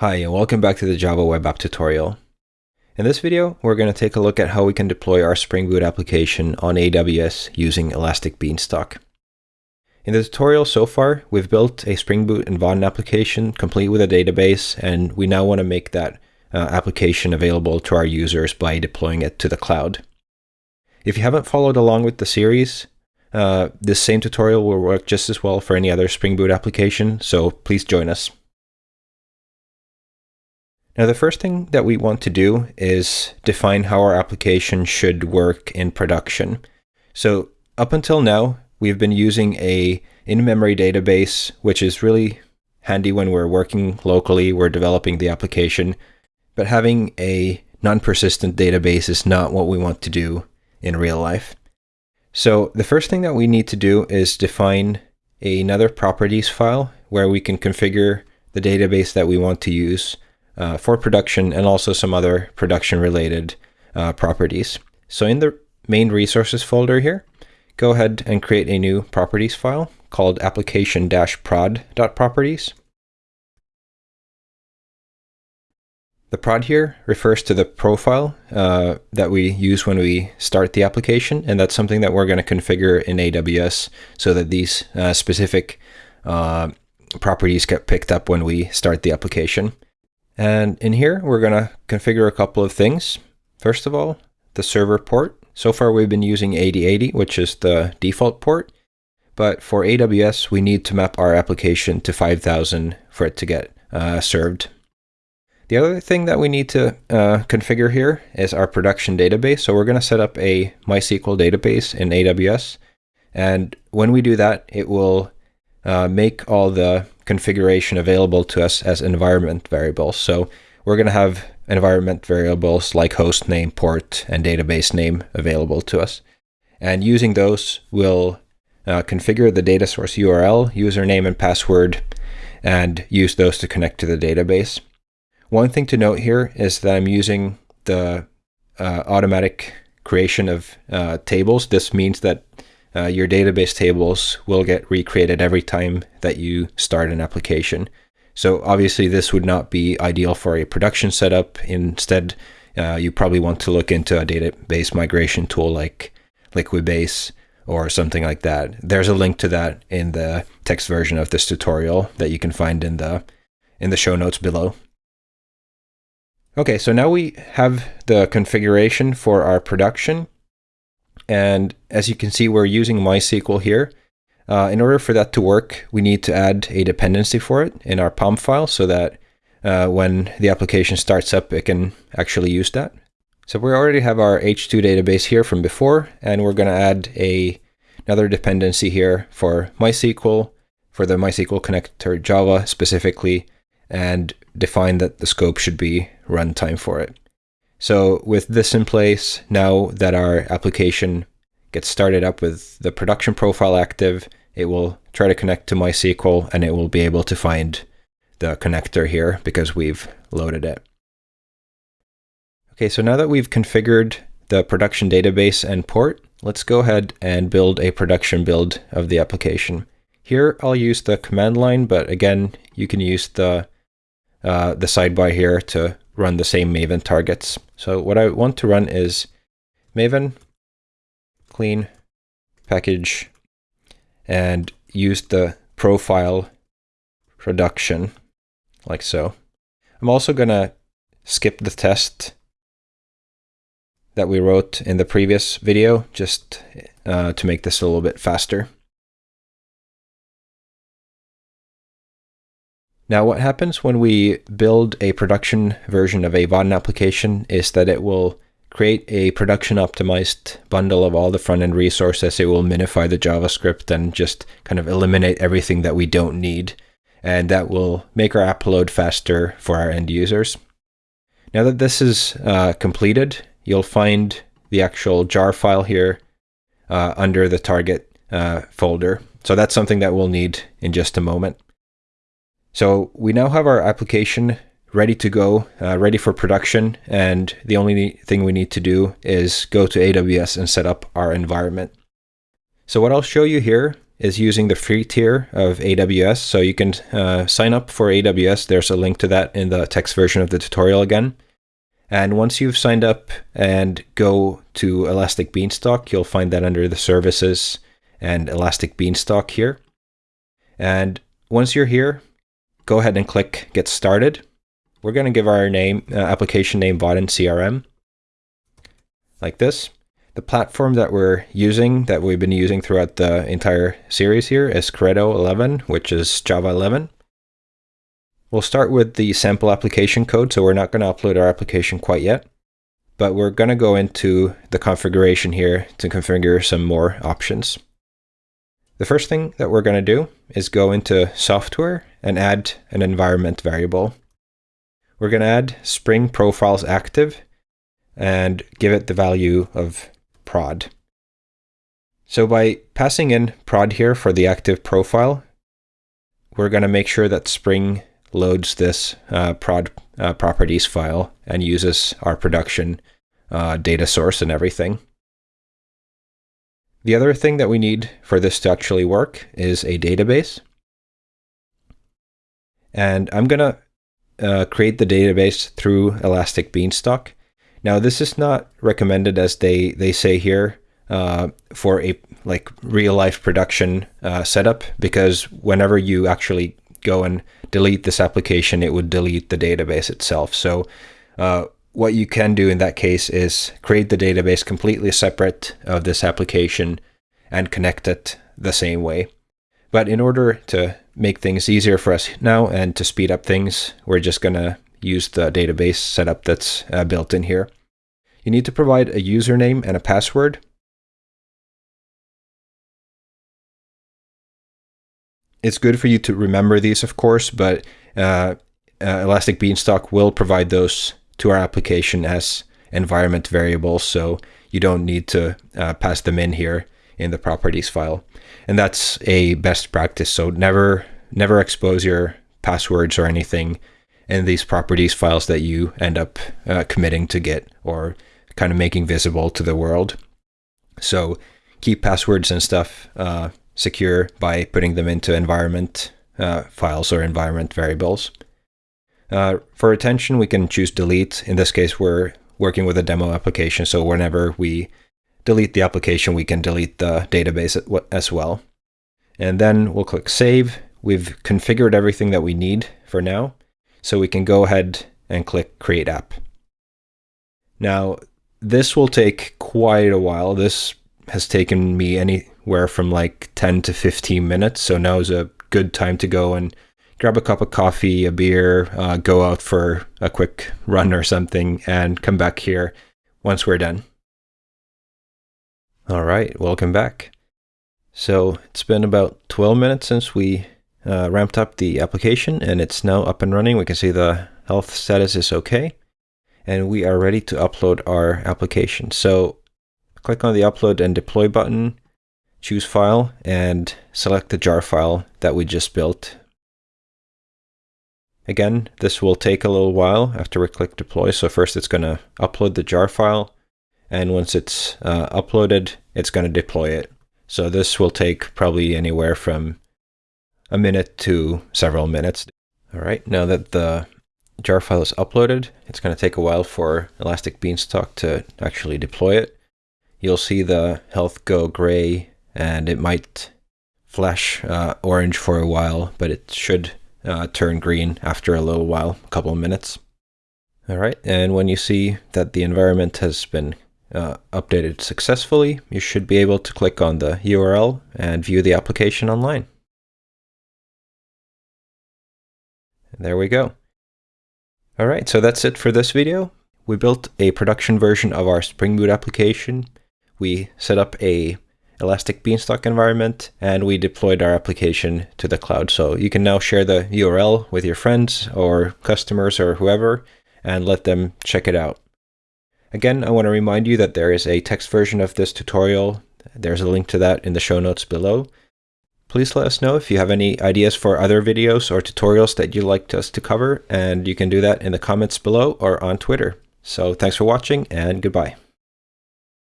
Hi and welcome back to the Java Web App tutorial. In this video, we're going to take a look at how we can deploy our Spring Boot application on AWS using Elastic Beanstalk. In the tutorial so far, we've built a Spring Boot and Vaadin application complete with a database, and we now want to make that uh, application available to our users by deploying it to the cloud. If you haven't followed along with the series, uh, this same tutorial will work just as well for any other Spring Boot application, so please join us. Now the first thing that we want to do is define how our application should work in production. So up until now, we've been using a in-memory database, which is really handy when we're working locally, we're developing the application, but having a non-persistent database is not what we want to do in real life. So the first thing that we need to do is define another properties file where we can configure the database that we want to use uh, for production and also some other production related uh, properties. So in the main resources folder here, go ahead and create a new properties file called application-prod.properties. The prod here refers to the profile uh, that we use when we start the application, and that's something that we're going to configure in AWS so that these uh, specific uh, properties get picked up when we start the application. And in here, we're going to configure a couple of things. First of all, the server port. So far, we've been using 8080, which is the default port. But for AWS, we need to map our application to 5000 for it to get uh, served. The other thing that we need to uh, configure here is our production database. So we're going to set up a MySQL database in AWS. And when we do that, it will uh, make all the configuration available to us as environment variables. So we're going to have environment variables like host name, port, and database name available to us. And using those, we'll uh, configure the data source URL, username, and password, and use those to connect to the database. One thing to note here is that I'm using the uh, automatic creation of uh, tables. This means that uh, your database tables will get recreated every time that you start an application. So obviously this would not be ideal for a production setup. Instead, uh, you probably want to look into a database migration tool like Liquibase or something like that. There's a link to that in the text version of this tutorial that you can find in the in the show notes below. Okay, so now we have the configuration for our production. And as you can see, we're using MySQL here. Uh, in order for that to work, we need to add a dependency for it in our POM file so that uh, when the application starts up, it can actually use that. So we already have our H2 database here from before, and we're going to add a another dependency here for MySQL, for the MySQL connector Java specifically, and define that the scope should be runtime for it. So with this in place, now that our application gets started up with the production profile active, it will try to connect to MySQL and it will be able to find the connector here because we've loaded it. Okay, so now that we've configured the production database and port, let's go ahead and build a production build of the application. Here I'll use the command line, but again, you can use the uh, the sidebar here to run the same Maven targets. So what I want to run is Maven clean package and use the profile production like so. I'm also going to skip the test that we wrote in the previous video just uh, to make this a little bit faster. Now what happens when we build a production version of a Vaadin application is that it will create a production optimized bundle of all the front-end resources. It will minify the JavaScript and just kind of eliminate everything that we don't need. And that will make our app load faster for our end users. Now that this is uh, completed, you'll find the actual jar file here uh, under the target uh, folder. So that's something that we'll need in just a moment. So we now have our application ready to go, uh, ready for production. And the only thing we need to do is go to AWS and set up our environment. So what I'll show you here is using the free tier of AWS. So you can uh, sign up for AWS. There's a link to that in the text version of the tutorial again. And once you've signed up and go to Elastic Beanstalk, you'll find that under the services and Elastic Beanstalk here. And once you're here, go ahead and click Get Started. We're going to give our name, uh, application name Vaadin CRM, like this. The platform that we're using, that we've been using throughout the entire series here is Corretto 11, which is Java 11. We'll start with the sample application code, so we're not going to upload our application quite yet, but we're going to go into the configuration here to configure some more options. The first thing that we're going to do is go into software and add an environment variable. We're going to add Spring Profiles Active and give it the value of prod. So by passing in prod here for the active profile, we're going to make sure that Spring loads this uh, prod uh, properties file and uses our production uh, data source and everything. The other thing that we need for this to actually work is a database. And I'm going to uh, create the database through Elastic Beanstalk. Now, this is not recommended as they, they say here uh, for a like real life production uh, setup because whenever you actually go and delete this application, it would delete the database itself. So uh, what you can do in that case is create the database completely separate of this application and connect it the same way. But in order to make things easier for us now and to speed up things, we're just going to use the database setup that's uh, built in here. You need to provide a username and a password. it's good for you to remember these, of course, but uh, uh, Elastic Beanstalk will provide those to our application as environment variables, so you don't need to uh, pass them in here in the properties file. And that's a best practice. So never never expose your passwords or anything in these properties files that you end up uh, committing to Git or kind of making visible to the world. So keep passwords and stuff uh, secure by putting them into environment uh, files or environment variables. Uh, for retention, we can choose delete. In this case, we're working with a demo application, so whenever we delete the application, we can delete the database as well. And then we'll click Save. We've configured everything that we need for now, so we can go ahead and click Create App. Now, this will take quite a while. This has taken me anywhere from like 10 to 15 minutes. So now is a good time to go and grab a cup of coffee, a beer, uh, go out for a quick run or something, and come back here once we're done. All right, welcome back. So it's been about 12 minutes since we uh, ramped up the application and it's now up and running. We can see the health status is okay and we are ready to upload our application. So click on the upload and deploy button, choose file, and select the jar file that we just built. Again, this will take a little while after we click deploy. So first it's going to upload the jar file. And once it's uh, uploaded, it's going to deploy it. So this will take probably anywhere from a minute to several minutes. All right, now that the jar file is uploaded, it's going to take a while for Elastic Beanstalk to actually deploy it you'll see the health go gray and it might flash uh, orange for a while, but it should uh, turn green after a little while, a couple of minutes. All right, and when you see that the environment has been uh, updated successfully, you should be able to click on the URL and view the application online. And there we go. All right, so that's it for this video. We built a production version of our Spring Boot application we set up a Elastic Beanstalk environment and we deployed our application to the cloud. So you can now share the URL with your friends or customers or whoever and let them check it out. Again, I want to remind you that there is a text version of this tutorial. There's a link to that in the show notes below. Please let us know if you have any ideas for other videos or tutorials that you'd like us to cover, and you can do that in the comments below or on Twitter. So thanks for watching and goodbye.